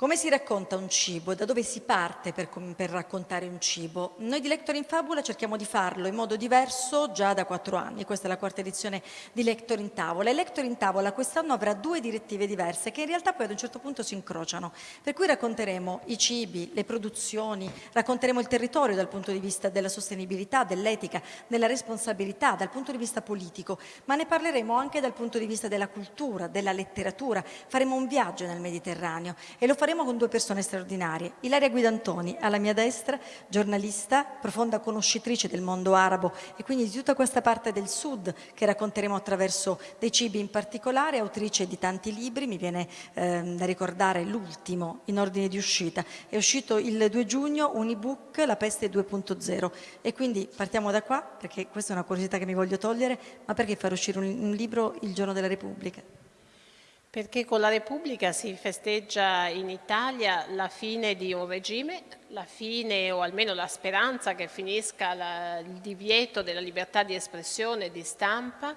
Come si racconta un cibo? Da dove si parte per, per, raccontare un cibo? Noi di Lector in Fabula cerchiamo di farlo in modo diverso già da quattro anni. Questa è la quarta edizione di Lector in Tavola. E Lector in Tavola quest'anno avrà due direttive diverse che in realtà poi ad un certo punto si incrociano. Per cui racconteremo i cibi, le produzioni, racconteremo il territorio dal punto di vista della sostenibilità, dell'etica, della responsabilità, dal punto di vista politico, ma ne parleremo anche dal punto di vista della cultura, della letteratura. Faremo un viaggio nel Mediterraneo e lo faremo faremo con due persone straordinarie. Ilaria Guidantoni, alla mia destra, giornalista, profonda conoscitrice del mondo arabo e quindi di tutta questa parte del sud che racconteremo attraverso dei cibi in particolare, autrice di tanti libri, mi viene eh, da ricordare l'ultimo in ordine di uscita. È uscito il 2 giugno un ebook, La peste 2.0 e quindi partiamo da qua perché questa è una curiosità che mi voglio togliere, ma perché far uscire un, un libro il giorno della Repubblica? Perché con la Repubblica si festeggia in Italia la fine di un regime, la fine o almeno la speranza che finisca la, il divieto della libertà di espressione e di stampa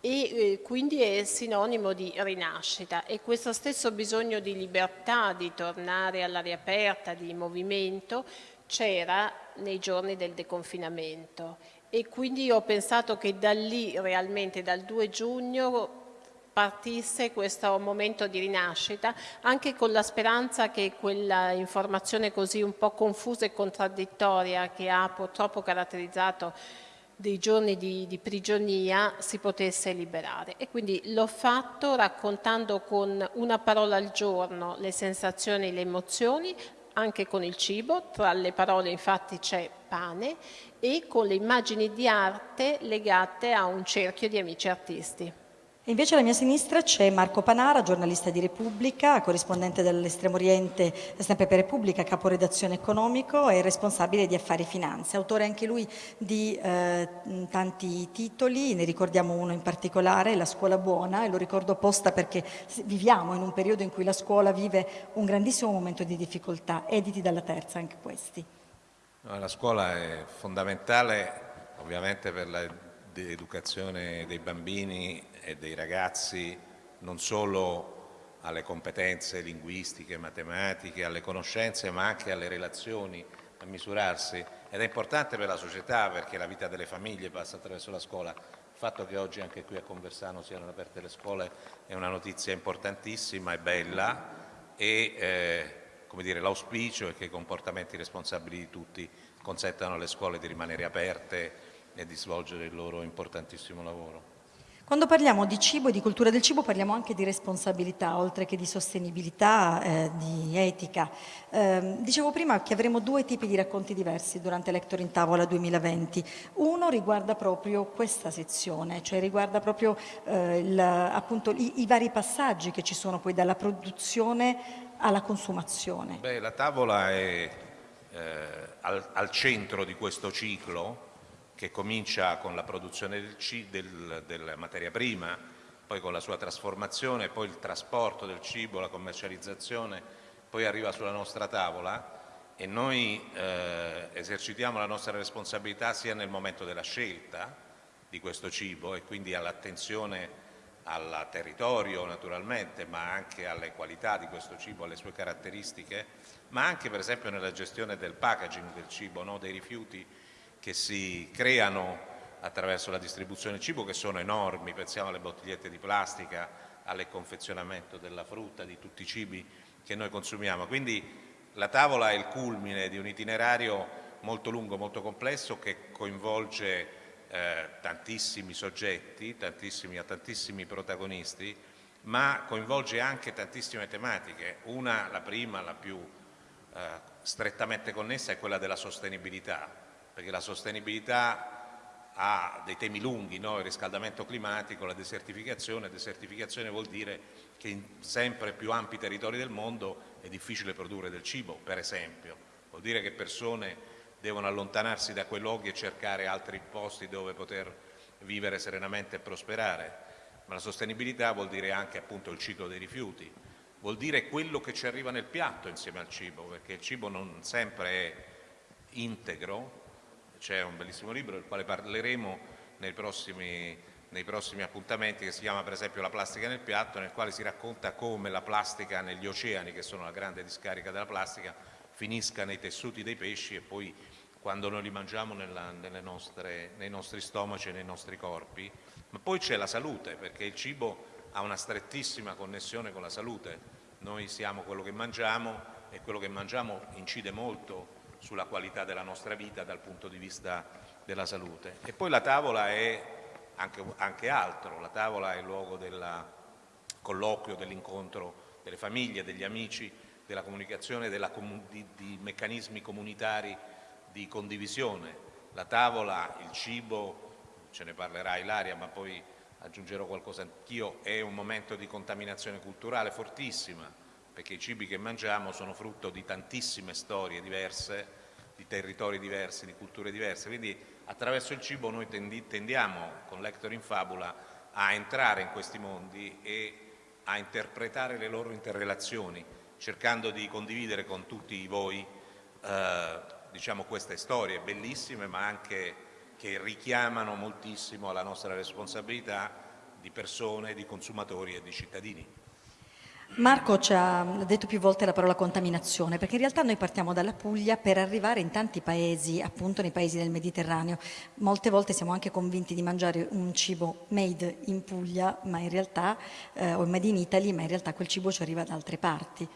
e eh, quindi è sinonimo di rinascita. E questo stesso bisogno di libertà, di tornare all'aria aperta, di movimento, c'era nei giorni del deconfinamento. E quindi ho pensato che da lì realmente dal 2 giugno partisse questo momento di rinascita, anche con la speranza che quella informazione così un po' confusa e contraddittoria che ha purtroppo caratterizzato dei giorni di, di, prigionia si potesse liberare e quindi l'ho fatto raccontando con una parola al giorno le sensazioni e le emozioni anche con il cibo, tra le parole infatti c'è pane e con le immagini di arte legate a un cerchio di amici artisti. Invece alla mia sinistra c'è Marco Panara, giornalista di Repubblica, corrispondente dell'Estremo Oriente, sempre per Repubblica, caporedazione economico e responsabile di affari finanze. Autore anche lui di eh, tanti titoli, ne ricordiamo uno in particolare, La scuola buona, e lo ricordo apposta perché viviamo in un periodo in cui la scuola vive un grandissimo momento di difficoltà, editi dalla terza anche questi. La scuola è fondamentale ovviamente per la di educazione dei bambini e dei ragazzi non solo alle competenze linguistiche, matematiche, alle conoscenze, ma anche alle relazioni, a misurarsi. Ed è importante per la società perché la vita delle famiglie passa attraverso la scuola. Il fatto che oggi anche qui a Conversano siano aperte le scuole è una notizia importantissima e bella e eh, l'auspicio è che i comportamenti responsabili di tutti consentano alle scuole di rimanere aperte e di svolgere il loro importantissimo lavoro. Quando parliamo di cibo e di cultura del cibo parliamo anche di responsabilità, oltre che di sostenibilità, eh, di etica. Eh, dicevo prima che avremo due tipi di racconti diversi durante Lector in Tavola 2020. Uno riguarda proprio questa sezione, cioè riguarda proprio eh, il, appunto, i, i, vari passaggi che ci sono poi dalla produzione alla consumazione. Beh, la tavola è eh, al, al centro di questo ciclo che comincia con la produzione del del, della materia prima, poi con la sua trasformazione, poi il trasporto del cibo, la commercializzazione, poi arriva sulla nostra tavola e noi eh, esercitiamo la nostra responsabilità sia nel momento della scelta di questo cibo e quindi all'attenzione al territorio naturalmente, ma anche alle qualità di questo cibo, alle sue caratteristiche, ma anche per esempio nella gestione del packaging del cibo, no? dei rifiuti che si creano attraverso la distribuzione del cibo che sono enormi, pensiamo alle bottigliette di plastica, al confezionamento della frutta, di tutti i cibi che noi consumiamo. Quindi la tavola è il culmine di un itinerario molto lungo, molto complesso che coinvolge eh, tantissimi soggetti, tantissimi, tantissimi protagonisti, ma coinvolge anche tantissime tematiche. Una, la prima, la più eh, strettamente connessa, è quella della sostenibilità perché la sostenibilità ha dei temi lunghi, no? il riscaldamento climatico, la desertificazione, desertificazione vuol dire che in sempre più ampi territori del mondo è difficile produrre del cibo, per esempio, vuol dire che persone devono allontanarsi da quei luoghi e cercare altri posti dove poter vivere serenamente e prosperare, ma la sostenibilità vuol dire anche appunto il ciclo dei rifiuti, vuol dire quello che ci arriva nel piatto insieme al cibo, perché il cibo non sempre è integro, c'è un bellissimo libro del quale parleremo nei prossimi, nei prossimi appuntamenti che si chiama per esempio La plastica nel piatto, nel quale si racconta come la plastica negli oceani, che sono la grande discarica della plastica, finisca nei tessuti dei pesci e poi quando noi li mangiamo nella, nostre, nei nostri stomaci e nei nostri corpi. Ma poi c'è la salute, perché il cibo ha una strettissima connessione con la salute. Noi siamo quello che mangiamo e quello che mangiamo incide molto sulla qualità della nostra vita dal punto di vista della salute. E poi la tavola è anche, anche altro, la tavola è il luogo del colloquio, dell'incontro delle famiglie, degli amici, della comunicazione, della, di, di meccanismi comunitari di condivisione. La tavola, il cibo, ce ne parlerà Ilaria, ma poi aggiungerò qualcosa anch'io, è un momento di contaminazione culturale fortissima, perché i cibi che mangiamo sono frutto di tantissime storie diverse, di territori diversi, di culture diverse, quindi attraverso il cibo noi tendiamo con Lector in Fabula a entrare in questi mondi e a interpretare le loro interrelazioni, cercando di condividere con tutti voi eh, diciamo, queste storie bellissime ma anche che richiamano moltissimo alla nostra responsabilità di persone, di consumatori e di cittadini. Marco ci ha detto più volte la parola contaminazione, perché in realtà noi partiamo dalla Puglia per arrivare in tanti paesi, appunto nei paesi del Mediterraneo. Molte volte siamo anche convinti di mangiare un cibo made in Puglia, ma in realtà, eh, o made in Italy, ma in realtà quel cibo ci arriva da altre parti.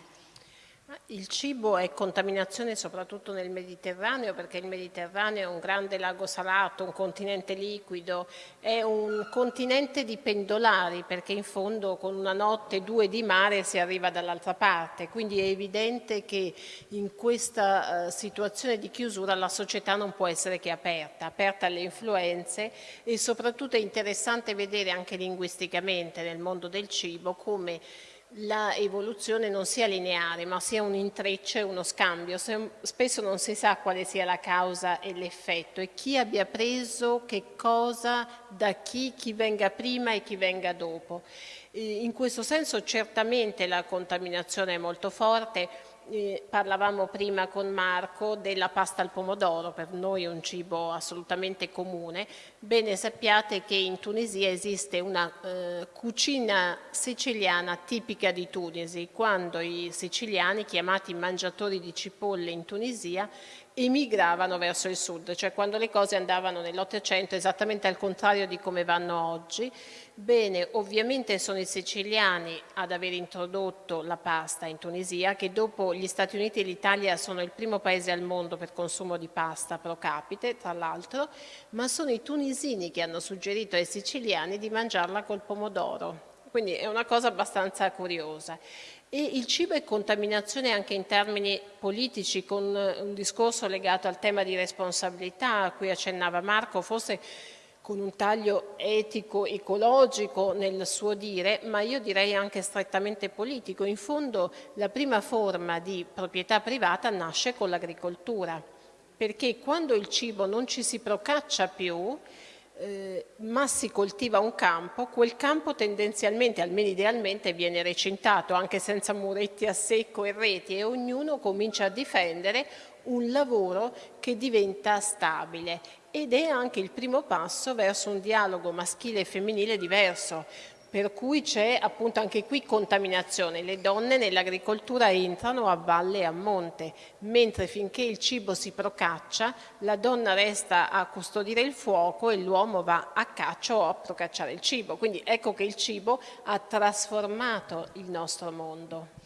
Il cibo è contaminazione soprattutto nel Mediterraneo perché il Mediterraneo è un grande lago salato, un continente liquido, è un continente di pendolari perché in fondo con una notte due di mare si arriva dall'altra parte, quindi è evidente che in questa uh, situazione di chiusura la società non può essere che aperta, aperta alle influenze e soprattutto è interessante vedere anche linguisticamente nel mondo del cibo come la evoluzione non sia lineare ma sia un intreccio e uno scambio, spesso non si sa quale sia la causa e l'effetto e chi abbia preso che cosa da chi, chi venga prima e chi venga dopo. In questo senso certamente la contaminazione è molto forte, eh, parlavamo prima con Marco della pasta al pomodoro, per noi è un cibo assolutamente comune. Bene sappiate che in Tunisia esiste una eh, cucina siciliana tipica di Tunisi, quando i siciliani, chiamati mangiatori di cipolle in Tunisia, emigravano verso il sud, cioè quando le cose andavano nell'Ottocento esattamente al contrario di come vanno oggi. Bene, ovviamente sono i siciliani ad aver introdotto la pasta in Tunisia, che dopo gli Stati Uniti e l'Italia sono il primo paese al mondo per consumo di pasta pro capite, tra l'altro, ma sono i tunisini che hanno suggerito ai siciliani di mangiarla col pomodoro. Quindi è una cosa abbastanza curiosa. E il cibo è contaminazione anche in termini politici, con un discorso legato al tema di responsabilità a cui accennava Marco, forse con un taglio etico, ecologico nel suo dire, ma io direi anche strettamente politico. In fondo la prima forma di proprietà privata nasce con l'agricoltura, perché quando il cibo non ci si procaccia più, eh, ma si coltiva un campo, quel campo tendenzialmente, almeno idealmente, viene recintato anche senza muretti a secco e reti e ognuno comincia a difendere un lavoro che diventa stabile. Ed è anche il primo passo verso un dialogo maschile e femminile diverso, per cui c'è appunto anche qui contaminazione. Le donne nell'agricoltura entrano a valle e a monte, mentre finché il cibo si procaccia, la donna resta a custodire il fuoco e l'uomo va a caccia o a procacciare il cibo. Quindi ecco che il cibo ha trasformato il nostro mondo.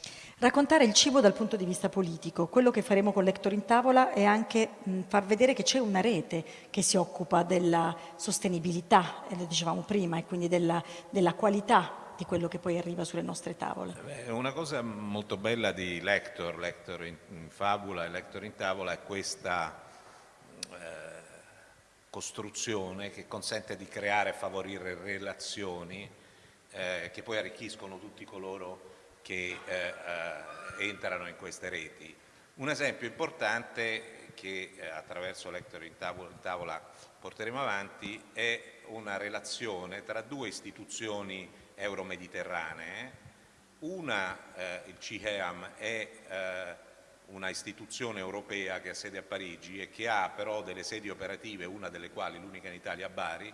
Raccontare il cibo dal punto di vista politico, quello che faremo con Lector in Tavola è anche mh, far vedere che c'è una rete che si occupa della sostenibilità, lo dicevamo prima, e quindi della, della qualità di quello che poi arriva sulle nostre tavole. Una cosa molto bella di Lector, Lector in, in Fabula e Lector in Tavola è questa eh, costruzione che consente di creare e favorire relazioni eh, che poi arricchiscono tutti coloro che eh, eh, entrano in queste reti. Un esempio importante che eh, attraverso Lector in tavola, in tavola porteremo avanti è una relazione tra due istituzioni euromediterranee. Una, eh, il CIEAM, è eh, una istituzione europea che ha sede a Parigi e che ha però delle sedi operative, una delle quali, l'unica in Italia, a Bari,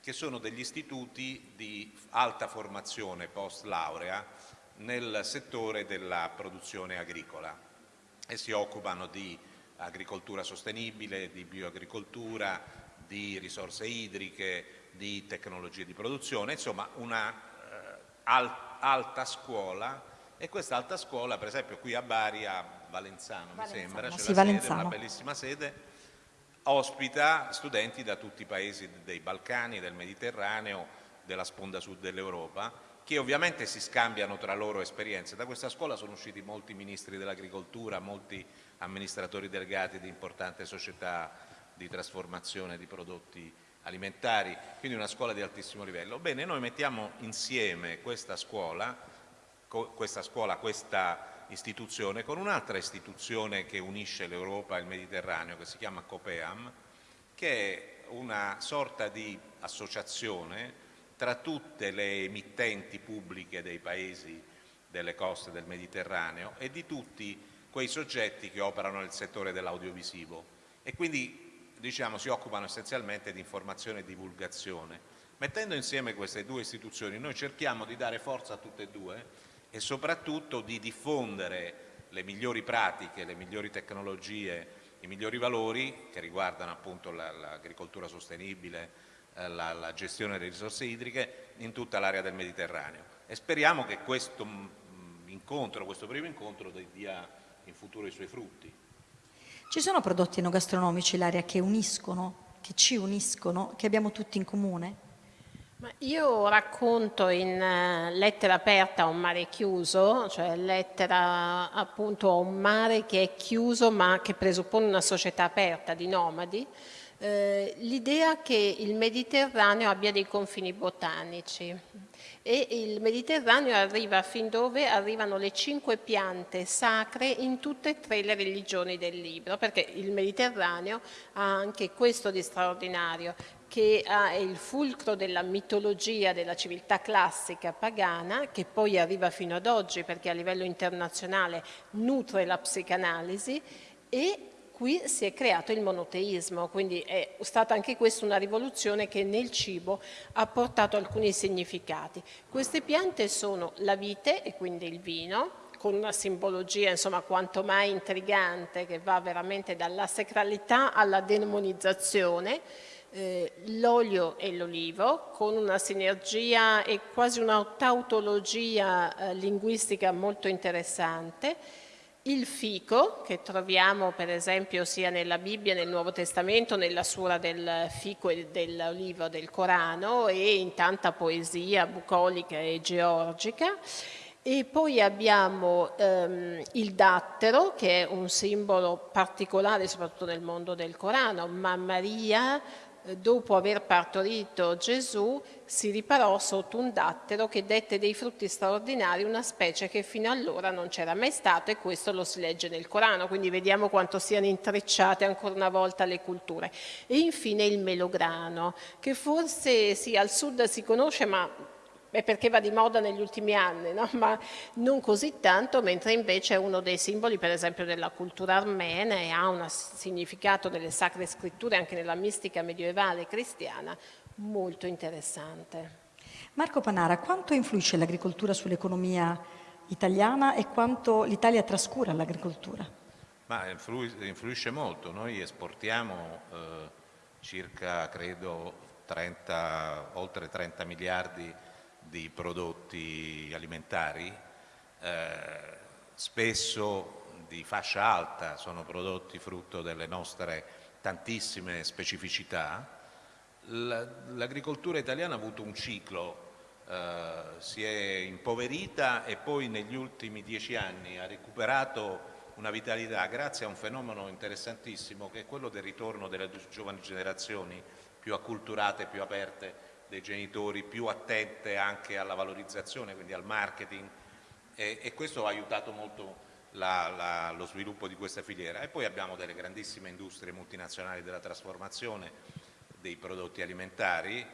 che sono degli istituti di alta formazione post laurea nel settore della produzione agricola e si occupano di agricoltura sostenibile, di bioagricoltura, di risorse idriche, di tecnologie di produzione, insomma una eh, al, alta scuola e questa alta scuola per esempio qui a Bari, a Valenzano, Valenzano mi sembra, c'è sì, la sede, una bellissima sede, ospita studenti da tutti i paesi dei Balcani, del Mediterraneo, della sponda sud dell'Europa che ovviamente si scambiano tra loro esperienze. Da questa scuola sono usciti molti ministri dell'agricoltura, molti amministratori delegati di importanti società di trasformazione di prodotti alimentari, quindi una scuola di altissimo livello. Bene, noi mettiamo insieme questa scuola, questa, scuola, questa istituzione con un'altra istituzione che unisce l'Europa e il Mediterraneo, che si chiama COPEAM, che è una sorta di associazione tra tutte le emittenti pubbliche dei paesi delle coste del Mediterraneo e di tutti quei soggetti che operano nel settore dell'audiovisivo e quindi diciamo, si occupano essenzialmente di informazione e divulgazione. Mettendo insieme queste due istituzioni noi cerchiamo di dare forza a tutte e due e soprattutto di diffondere le migliori pratiche, le migliori tecnologie, i migliori valori che riguardano appunto l'agricoltura sostenibile, la, la, gestione delle risorse idriche in tutta l'area del Mediterraneo e speriamo che questo mm, incontro, questo primo incontro dia in futuro i suoi frutti. Ci sono prodotti enogastronomici, l'area che uniscono, che ci uniscono, che abbiamo tutti in comune? Ma io racconto in uh, lettera aperta a un mare chiuso, cioè lettera appunto a un mare che è chiuso ma che presuppone una società aperta di nomadi, eh, l'idea che il Mediterraneo abbia dei confini botanici. E il Mediterraneo arriva fin dove arrivano le cinque piante sacre in tutte e tre le religioni del libro, perché il Mediterraneo ha anche questo di straordinario, che è il fulcro della mitologia della civiltà classica pagana, che poi arriva fino ad oggi perché a livello internazionale nutre la psicanalisi, e qui si è creato il monoteismo, quindi è stata anche questa una rivoluzione che nel cibo ha portato alcuni significati. Queste piante sono la vite e quindi il vino, con una simbologia insomma quanto mai intrigante che va veramente dalla sacralità alla demonizzazione, eh, l'olio e l'olivo con una sinergia e quasi una tautologia eh, linguistica molto interessante, il fico, che troviamo per esempio sia nella Bibbia, nel Nuovo Testamento, nella sura del fico e dell'olivo del Corano e in tanta poesia bucolica e georgica. E poi abbiamo ehm, il dattero, che è un simbolo particolare soprattutto nel mondo del Corano, ma Maria dopo aver partorito Gesù, si riparò sotto un dattero che dette dei frutti straordinari, una specie che fino allora non c'era mai stata e questo lo si legge nel Corano, quindi vediamo quanto siano intrecciate ancora una volta le culture. E infine il melograno, che forse sì, al sud si conosce ma è perché va di moda negli ultimi anni, no? ma non così tanto, mentre invece è uno dei simboli per esempio della cultura armena e ha un significato delle sacre scritture anche nella mistica medievale cristiana molto interessante. Marco Panara, quanto influisce l'agricoltura sull'economia italiana e quanto l'Italia trascura l'agricoltura? influisce molto, noi esportiamo eh, circa credo 30, oltre 30 miliardi di prodotti alimentari, eh, spesso di fascia alta, sono prodotti frutto delle nostre tantissime specificità. L'agricoltura italiana ha avuto un ciclo, eh, si è impoverita e poi negli ultimi dieci anni ha recuperato una vitalità grazie a un fenomeno interessantissimo che è quello del ritorno delle giovani generazioni più acculturate, più aperte dei genitori più attente anche alla valorizzazione, quindi al marketing e, e questo ha aiutato molto la, la, lo sviluppo di questa filiera. E poi abbiamo delle grandissime industrie multinazionali della trasformazione dei prodotti alimentari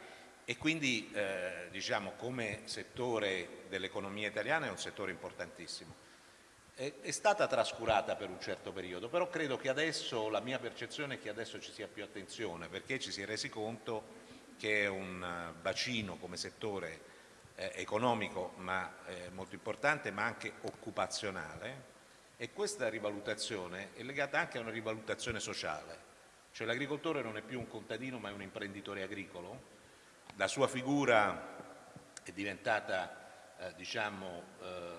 e quindi eh, diciamo come settore dell'economia italiana è un settore importantissimo. È, è, stata trascurata per un certo periodo, però credo che adesso, la mia percezione è che adesso ci sia più attenzione perché ci si è resi conto che è un bacino come settore eh, economico ma eh, molto importante ma anche occupazionale e questa rivalutazione è legata anche a una rivalutazione sociale, cioè l'agricoltore non è più un contadino ma è un imprenditore agricolo, la sua figura è diventata eh, diciamo, eh,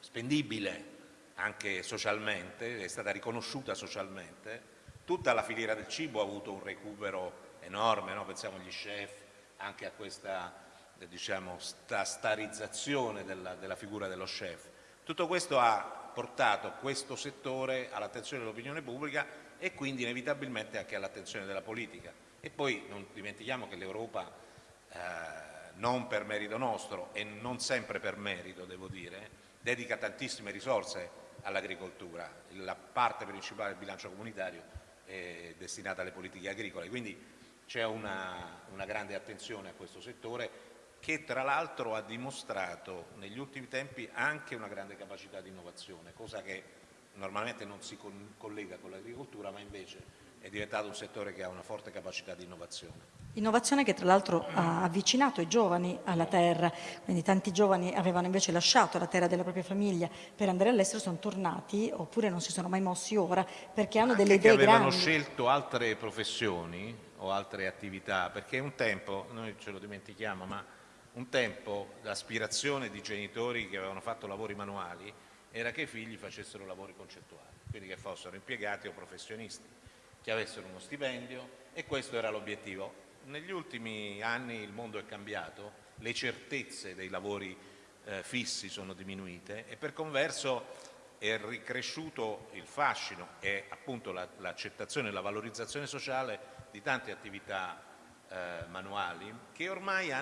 spendibile anche socialmente, è stata riconosciuta socialmente, tutta la filiera del cibo ha avuto un recupero enorme, no? pensiamo agli chef, anche a questa diciamo, sta starizzazione della, della figura dello chef. Tutto questo ha portato questo settore all'attenzione dell'opinione pubblica e quindi inevitabilmente anche all'attenzione della politica. E poi non dimentichiamo che l'Europa, eh, non per merito nostro e non sempre per merito, devo dire, dedica tantissime risorse all'agricoltura. La parte principale del bilancio comunitario è destinata alle politiche agricole, quindi c'è una, una grande attenzione a questo settore che tra l'altro ha dimostrato negli ultimi tempi anche una grande capacità di innovazione, cosa che normalmente non si collega con l'agricoltura ma invece è diventato un settore che ha una forte capacità di innovazione. Innovazione che tra l'altro ha avvicinato i giovani alla terra, quindi tanti giovani avevano invece lasciato la terra della propria famiglia per andare all'estero, sono tornati oppure non si sono mai mossi ora perché hanno Anche delle idee che avevano grandi. scelto altre professioni o altre attività, perché un tempo, noi ce lo dimentichiamo, ma un tempo l'aspirazione di genitori che avevano fatto lavori manuali era che i figli facessero lavori concettuali, quindi che fossero impiegati o professionisti, che avessero uno stipendio e questo era l'obiettivo. Negli ultimi anni il mondo è cambiato, le certezze dei lavori eh, fissi sono diminuite e per converso è ricresciuto il fascino e appunto l'accettazione e la valorizzazione sociale di tante attività eh, manuali che ormai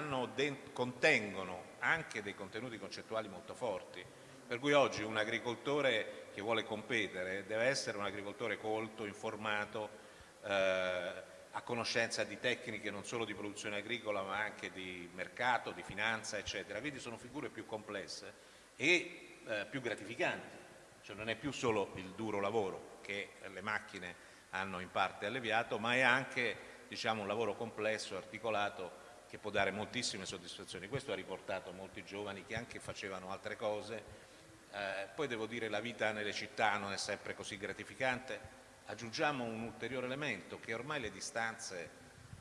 contengono anche dei contenuti concettuali molto forti, per cui oggi un agricoltore che vuole competere deve essere un agricoltore colto, informato, eh, a conoscenza di tecniche non solo di produzione agricola ma anche di mercato, di finanza eccetera, quindi sono figure più complesse e eh, più gratificanti, cioè non è più solo il duro lavoro che le macchine hanno in parte alleviato ma è anche diciamo, un lavoro complesso, articolato, che può dare moltissime soddisfazioni. Questo ha riportato molti giovani che anche facevano altre cose. Eh, poi devo dire che la vita nelle città non è sempre così gratificante. Aggiungiamo un ulteriore elemento, che ormai le distanze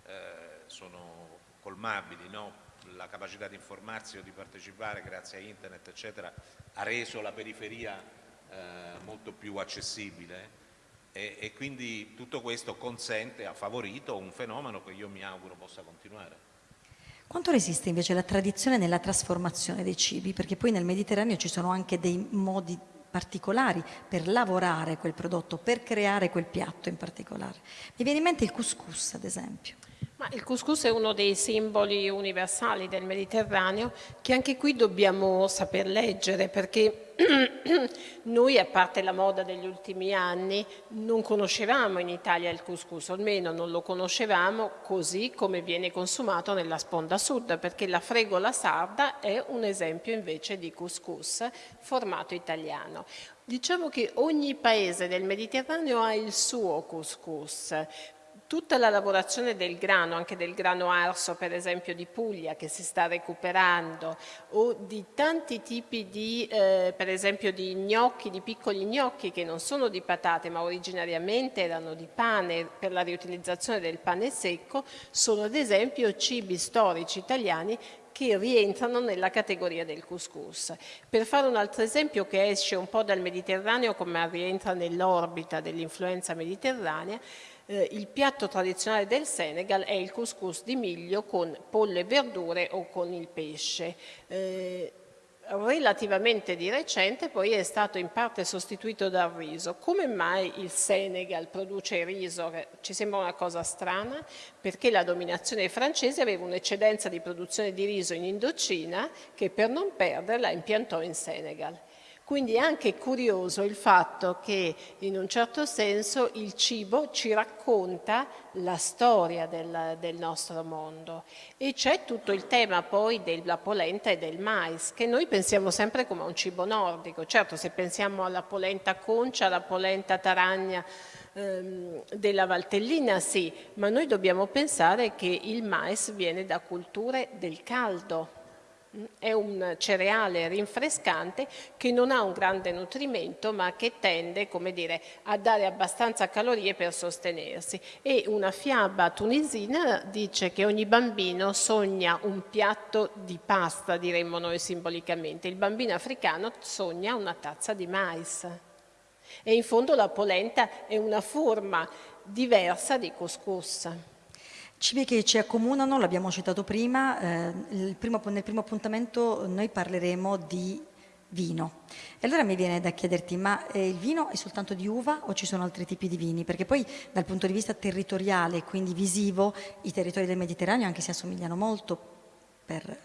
eh, sono colmabili, no? la capacità di informarsi o di partecipare grazie a internet eccetera, ha reso la periferia eh, molto più accessibile e, e quindi tutto questo consente, ha favorito un fenomeno che io mi auguro possa continuare. Quanto resiste invece la tradizione nella trasformazione dei cibi? Perché poi nel Mediterraneo ci sono anche dei modi particolari per lavorare quel prodotto, per creare quel piatto in particolare. Mi viene in mente il couscous, ad esempio. Il couscous è uno dei simboli universali del Mediterraneo che anche qui dobbiamo saper leggere perché noi, a parte la moda degli ultimi anni, non conoscevamo in Italia il couscous, almeno non lo conoscevamo così come viene consumato nella sponda sud, perché la fregola sarda è un esempio invece di couscous formato italiano. Diciamo che ogni paese del Mediterraneo ha il suo couscous, tutta la lavorazione del grano, anche del grano arso per esempio di Puglia che si sta recuperando o di tanti tipi di, eh, per esempio di gnocchi, di piccoli gnocchi che non sono di patate ma originariamente erano di pane per la riutilizzazione del pane secco, sono ad esempio cibi storici italiani che rientrano nella categoria del couscous. Per fare un altro esempio che esce un po' dal Mediterraneo come rientra nell'orbita dell'influenza mediterranea, eh, il piatto tradizionale del Senegal è il couscous di miglio con pollo e verdure o con il pesce. Eh, relativamente di recente poi è stato in parte sostituito dal riso. Come mai il Senegal produce riso? Ci sembra una cosa strana perché la dominazione francese aveva un'eccedenza di produzione di riso in Indocina che per non perderla impiantò in Senegal. Quindi è anche curioso il fatto che in un certo senso il cibo ci racconta la storia del, del nostro mondo. E c'è tutto il tema poi della polenta e del mais che noi pensiamo sempre come un cibo nordico, certo se pensiamo alla polenta concia, alla polenta taragna ehm, della Valtellina sì, ma noi dobbiamo pensare che il mais viene da culture del caldo è un cereale rinfrescante che non ha un grande nutrimento ma che tende dire, a dare abbastanza calorie per sostenersi. E una fiaba tunisina dice che ogni bambino sogna un piatto di pasta diremmo noi simbolicamente, il bambino africano sogna una tazza di mais. E in fondo la polenta è una forma diversa di couscous. Cibi che ci accomunano, l'abbiamo citato prima, eh, primo, nel primo appuntamento noi parleremo di vino. E allora mi viene da chiederti, ma eh, il vino è soltanto di uva o ci sono altri tipi di vini? Perché poi dal punto di vista territoriale, quindi visivo, i territori del Mediterraneo anche si assomigliano molto per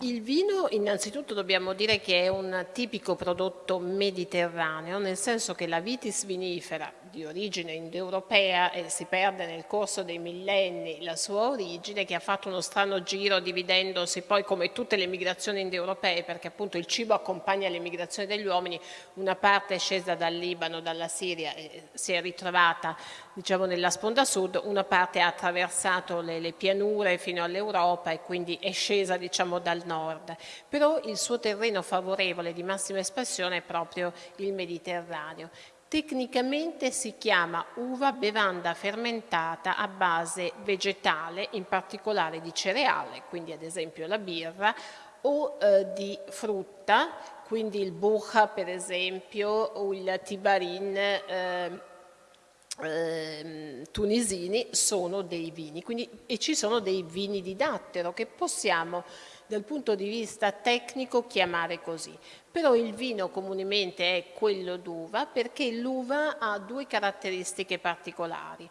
il vino innanzitutto dobbiamo dire che è un tipico prodotto mediterraneo, nel senso che la vitis vinifera di origine indoeuropea e si perde nel corso dei millenni la sua origine, che ha fatto uno strano giro dividendosi poi come tutte le migrazioni indoeuropee, perché appunto il cibo accompagna le migrazioni degli uomini, una parte è scesa dal Libano, dalla Siria e si è ritrovata diciamo, nella sponda sud, una parte ha attraversato le, le pianure fino all'Europa e quindi è scesa diciamo, dal nord, però il suo terreno favorevole di massima espressione è proprio il Mediterraneo. Tecnicamente si chiama uva bevanda fermentata a base vegetale, in particolare di cereale, quindi ad esempio la birra, o eh, di frutta, quindi il bucha per esempio, o il tibarin eh, eh, tunisini sono dei vini. Quindi, e ci sono dei vini di dattero che possiamo dal punto di vista tecnico chiamare così. Però il vino comunemente è quello d'uva perché l'uva ha due caratteristiche particolari.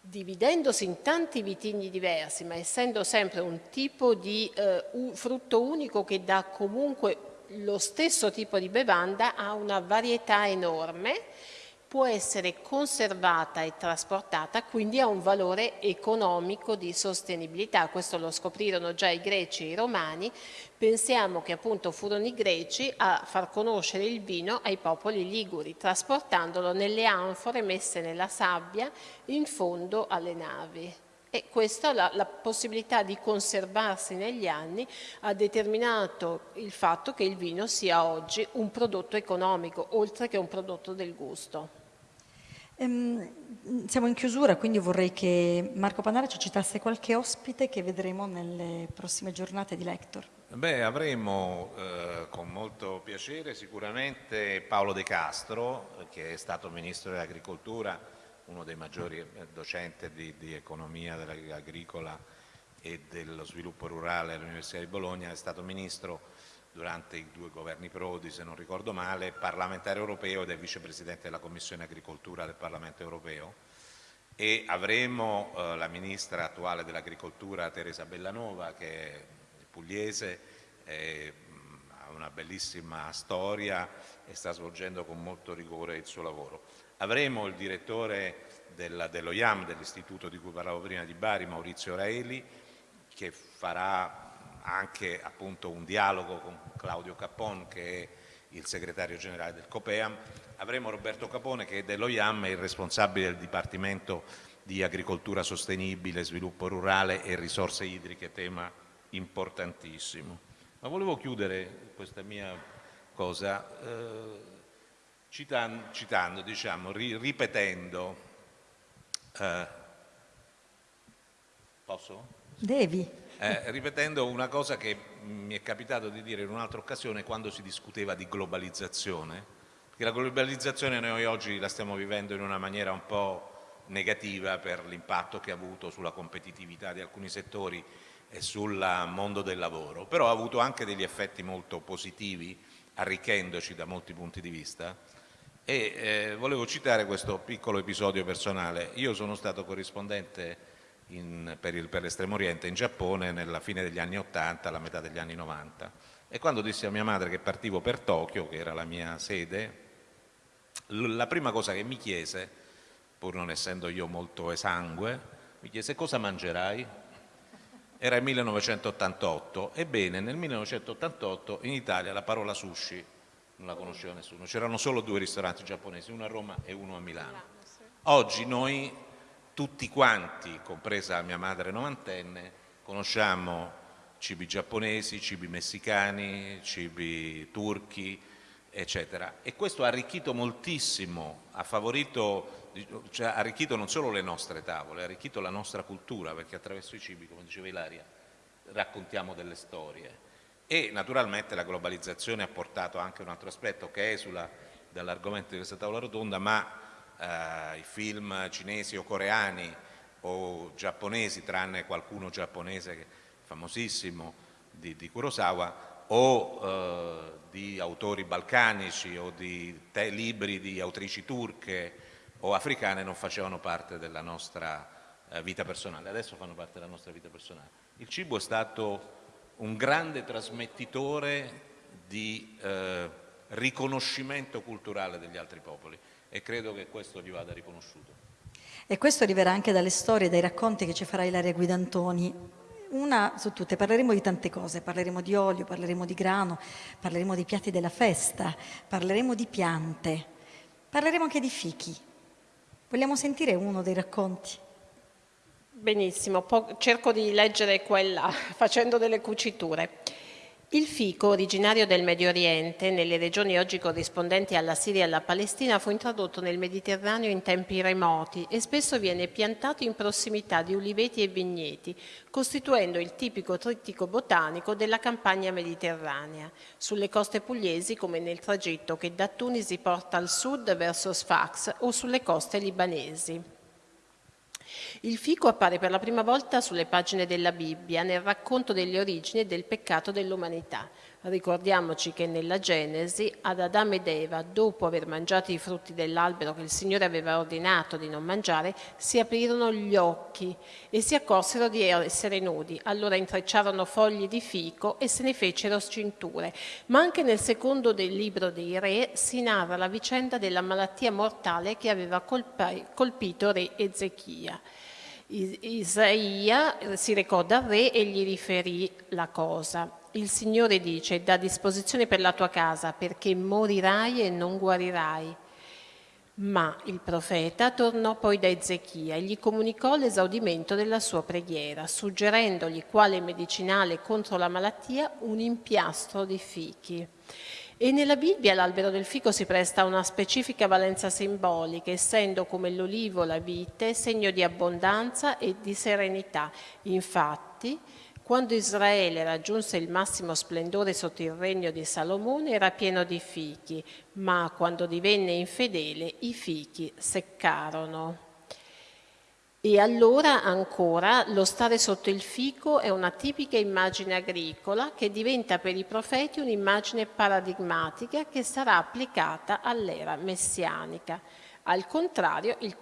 Dividendosi in tanti vitigni diversi, ma essendo sempre un tipo di eh, frutto unico che dà comunque lo stesso tipo di bevanda, ha una varietà enorme può essere conservata e trasportata, quindi ha un valore economico di sostenibilità. Questo lo scoprirono già i greci e i romani. Pensiamo che appunto furono i greci a far conoscere il vino ai popoli liguri, trasportandolo nelle anfore messe nella sabbia in fondo alle navi. E questa, la, la, possibilità di conservarsi negli anni, ha determinato il fatto che il vino sia oggi un prodotto economico, oltre che un prodotto del gusto. Ehm, siamo in chiusura, quindi vorrei che Marco Panara ci citasse qualche ospite che vedremo nelle prossime giornate di Lector. Beh, avremo eh, con molto piacere sicuramente Paolo De Castro, che è stato Ministro dell'Agricoltura, uno dei maggiori eh, docenti di, di economia agricola e dello sviluppo rurale all'Università di Bologna, è stato Ministro durante i due governi Prodi, se non ricordo male, parlamentare europeo ed è vicepresidente della Commissione Agricoltura del Parlamento europeo e avremo eh, la ministra attuale dell'agricoltura Teresa Bellanova che è pugliese, è, ha una bellissima storia e sta svolgendo con molto rigore il suo lavoro. Avremo il direttore della, dello IAM, dell'istituto di cui parlavo prima di Bari, Maurizio Raeli, che farà anche appunto un dialogo con Claudio Capon che è il segretario generale del COPEAM, avremo Roberto Capone che è dello IAM, è il responsabile del Dipartimento di Agricoltura Sostenibile, Sviluppo Rurale e Risorse Idriche, tema importantissimo. Ma volevo chiudere questa mia cosa eh, citando, citando diciamo, ri, ripetendo, eh, posso? Devi eh, ripetendo una cosa che mi è capitato di dire in un'altra occasione quando si discuteva di globalizzazione, che la globalizzazione noi oggi la stiamo vivendo in una maniera un po' negativa per l'impatto che ha avuto sulla competitività di alcuni settori e sul mondo del lavoro, però ha avuto anche degli effetti molto positivi, arricchendoci da molti punti di vista e eh, volevo citare questo piccolo episodio personale. Io sono stato corrispondente in, per, per l'estremo oriente in Giappone nella fine degli anni 80, alla metà degli anni 90 E quando dissi a mia madre che partivo per Tokyo, che era la mia sede, la prima cosa che mi chiese, pur non essendo io molto esangue, mi chiese cosa mangerai? Era il 1988, ebbene nel 1988 in Italia la parola sushi non la conosceva nessuno, c'erano solo due ristoranti giapponesi, uno a Roma e uno a Milano. Oggi noi tutti quanti, compresa mia madre novantenne, conosciamo cibi giapponesi, cibi messicani, cibi turchi, eccetera. E questo ha arricchito moltissimo, ha favorito, cioè, ha arricchito non solo le nostre tavole, ha arricchito la nostra cultura, perché attraverso i cibi, come diceva Ilaria, raccontiamo delle storie. E naturalmente la globalizzazione ha portato anche un altro aspetto che esula dall'argomento di questa tavola rotonda, ma eh, i film cinesi o coreani o giapponesi, tranne qualcuno giapponese famosissimo di, di Kurosawa, o eh, di autori balcanici o di libri di autrici turche o africane non facevano parte della nostra eh, vita personale, adesso fanno parte della nostra vita personale. Il cibo è stato un grande trasmettitore di eh, riconoscimento culturale degli altri popoli e credo che questo gli vada riconosciuto. E questo arriverà anche dalle storie, dai racconti che ci farà Ilaria Guidantoni. Una su tutte, parleremo di tante cose, parleremo di olio, parleremo di grano, parleremo dei piatti della festa, parleremo di piante, parleremo anche di fichi. Vogliamo sentire uno dei racconti? Benissimo, cerco di leggere quella facendo delle cuciture. Il fico, originario del Medio Oriente, nelle regioni oggi corrispondenti alla Siria e alla Palestina, fu introdotto nel Mediterraneo in tempi remoti e spesso viene piantato in prossimità di uliveti e vigneti, costituendo il tipico trittico botanico della campagna mediterranea, sulle coste pugliesi come nel tragitto che da Tunisi porta al sud verso Sfax o sulle coste libanesi. Il fico appare per la prima volta sulle pagine della Bibbia nel racconto delle origini del peccato dell'umanità. Ricordiamoci che nella Genesi ad Adamo ed Eva, dopo aver mangiato i frutti dell'albero che il Signore aveva ordinato di non mangiare, si aprirono gli occhi e si accorsero di essere nudi. Allora intrecciarono fogli di fico e se ne fecero cinture. Ma anche nel secondo del libro dei re si narra la vicenda della malattia mortale che aveva colpito re Ezechia. Isaia si recò dal re e gli riferì la cosa. Il Signore dice, da disposizione per la tua casa, perché morirai e non guarirai. Ma il profeta tornò poi da Ezechia e gli comunicò l'esaudimento della sua preghiera, suggerendogli quale medicinale contro la malattia un impiastro di fichi. E nella Bibbia l'albero del fico si presta a una specifica valenza simbolica, essendo come l'olivo la vite segno di abbondanza e di serenità. Infatti, quando Israele raggiunse il massimo splendore sotto il regno di Salomone era pieno di fichi, ma quando divenne infedele i fichi seccarono. E allora ancora lo stare sotto il fico è una tipica immagine agricola che diventa per i profeti un'immagine paradigmatica che sarà applicata all'era messianica. Al contrario, il,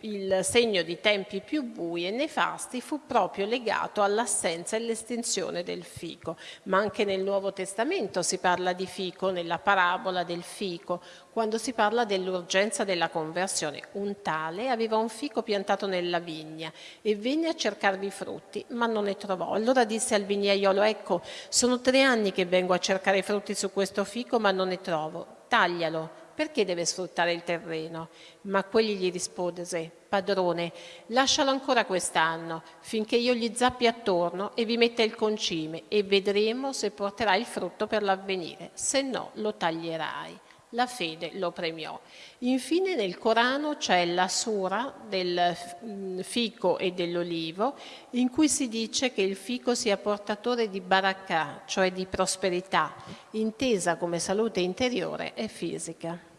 il, segno di tempi più bui e nefasti fu proprio legato all'assenza e all'estinzione del fico, ma anche nel Nuovo Testamento si parla di fico, nella parabola del fico, quando si parla dell'urgenza della conversione. Un tale aveva un fico piantato nella vigna e venne a cercarvi frutti, ma non ne trovò. Allora disse al vignaiolo, ecco, sono tre anni che vengo a cercare frutti su questo fico, ma non ne trovo. Taglialo perché deve sfruttare il terreno? Ma quegli gli rispose, padrone, lascialo ancora quest'anno, finché io gli zappi attorno e vi metta il concime e vedremo se porterà il frutto per l'avvenire, se no lo taglierai la fede lo premiò. Infine nel Corano c'è la sura del mm, fico e dell'olivo in cui si dice che il fico sia portatore di barakah, cioè di prosperità, intesa come salute interiore e fisica.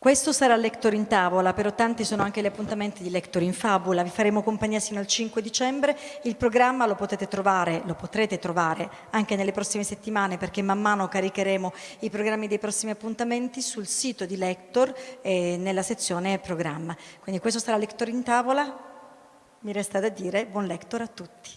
Questo sarà Lector in tavola, però tanti sono anche gli appuntamenti di Lector in fabula. Vi faremo compagnia sino al 5 dicembre. Il programma lo potete trovare, lo potrete trovare anche nelle prossime settimane perché man mano caricheremo i programmi dei prossimi appuntamenti sul sito di Lector e nella sezione programma. Quindi questo sarà Lector in tavola. Mi resta da dire buon Lector a tutti.